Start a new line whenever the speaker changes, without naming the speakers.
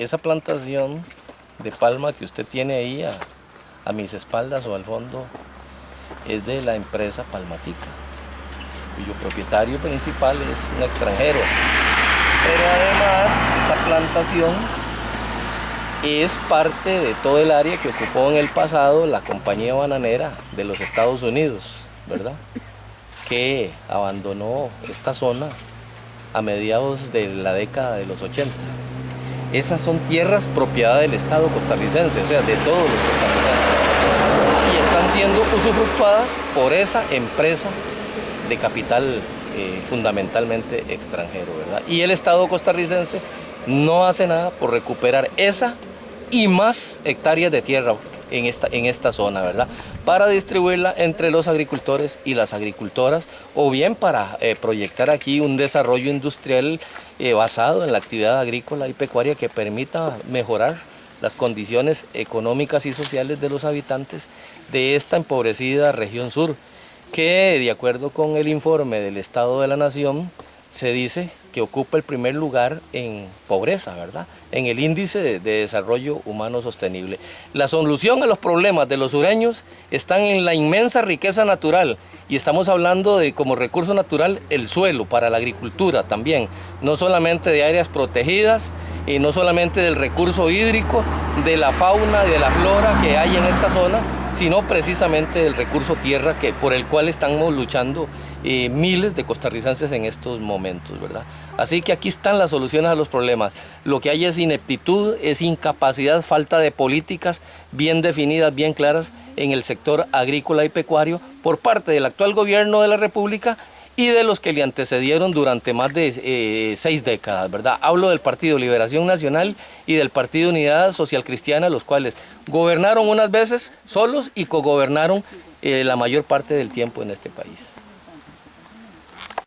esa plantación de palma que usted tiene ahí a, mis espaldas o al fondo es de la empresa Palmatica, cuyo propietario principal es un extranjero. Pero además esa plantación es parte de todo el área que ocupó en el pasado la compañía bananera de los Estados Unidos, ¿verdad? Que abandonó esta zona a mediados de la década de los 80. Esas son tierras propiedad del Estado costarricense, o sea, de todos los costarricenses. Y están siendo usufructuadas por esa empresa de capital eh, fundamentalmente extranjero, ¿verdad? Y el Estado costarricense no hace nada por recuperar esa y más hectáreas de tierra en esta, en esta zona, ¿verdad? Para distribuirla entre los agricultores y las agricultoras o bien para eh, proyectar aquí un desarrollo industrial eh, basado en la actividad agrícola y pecuaria que permita mejorar las condiciones económicas y sociales de los habitantes de esta empobrecida región sur, que de acuerdo con el informe del Estado de la Nación, se dice que ocupa el primer lugar en pobreza, ¿verdad? En el índice de, desarrollo humano sostenible. La solución a los problemas de los sureños están en la inmensa riqueza natural y estamos hablando de como recurso natural el suelo para la agricultura también, no solamente de áreas protegidas y no solamente del recurso hídrico, de la fauna y de la flora que hay en esta zona, sino precisamente del recurso tierra que, por el cual estamos luchando eh, miles de costarricenses en estos momentos, ¿verdad? Así que aquí están las soluciones a los problemas. Lo que hay es ineptitud, es incapacidad, falta de políticas bien definidas, bien claras en el sector agrícola y pecuario por parte del actual gobierno de la República y de los que le antecedieron durante más de eh, seis décadas, ¿verdad? Hablo del Partido Liberación Nacional y del Partido Unidad Social Cristiana, los cuales gobernaron unas veces solos y cogobernaron eh, la mayor parte del tiempo en este país.